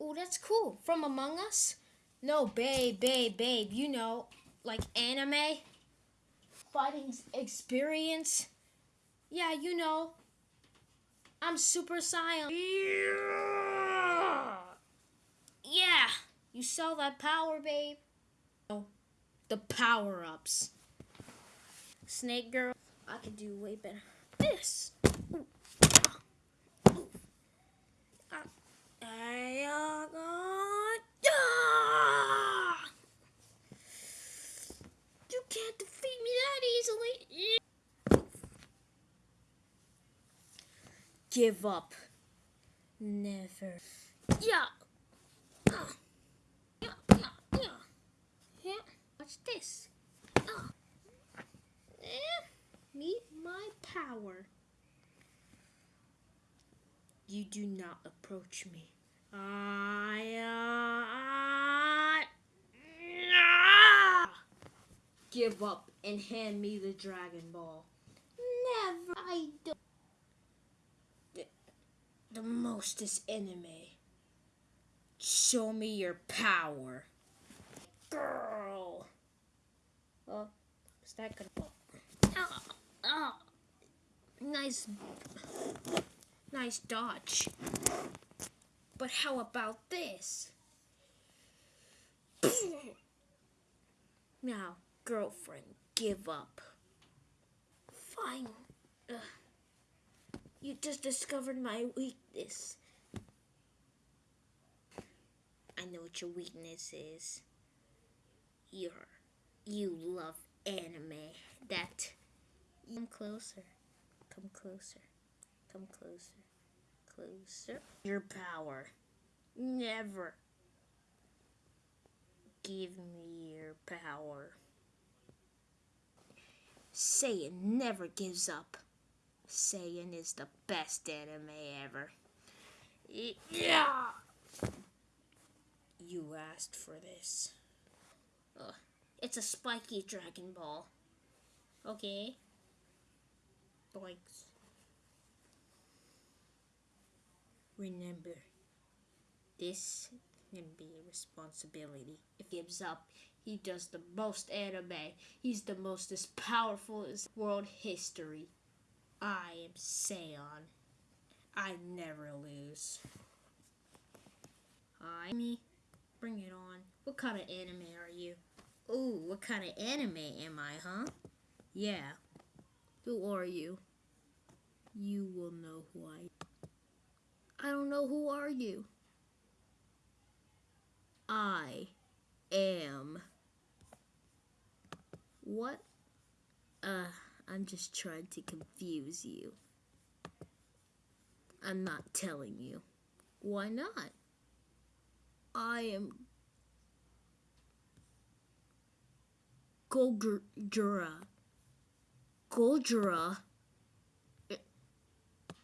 Oh, that's cool. From Among Us? No, babe, babe, babe. You know, like anime, fighting experience. Yeah, you know. I'm Super Saiyan. Yeah, you saw that power, babe. Oh, the power ups. Snake girl, I could do way better. This. Give up. Never. Yeah. Ah. Yeah, yeah, yeah. Watch this. Meet my power. You do not approach me. I, uh! Give up and hand me the Dragon Ball. Never. I don't. The, the most is enemy. Show me your power. Girl. Oh, is that gonna. Oh, oh. Nice. Nice dodge. But how about this? now, girlfriend, give up. Fine. Ugh. You just discovered my weakness. I know what your weakness is. You're, you love anime. That. Come closer. Come closer. Come closer. Closer. Your power. Never. Give me your power. Saiyan never gives up. Saiyan is the best anime ever. Yeah. You asked for this. Ugh. It's a spiky Dragon Ball. Okay. Boinks. Remember, this can be a responsibility. If he gives up, he does the most anime. He's the most as powerful as world history. I am Saiyan. I never lose. Hi, me. Bring it on. What kind of anime are you? Ooh, what kind of anime am I, huh? Yeah. Who are you? You will know who I am. I don't know who are you? I am. What? Uh, I'm just trying to confuse you. I'm not telling you. Why not? I am Goldra. Goldra.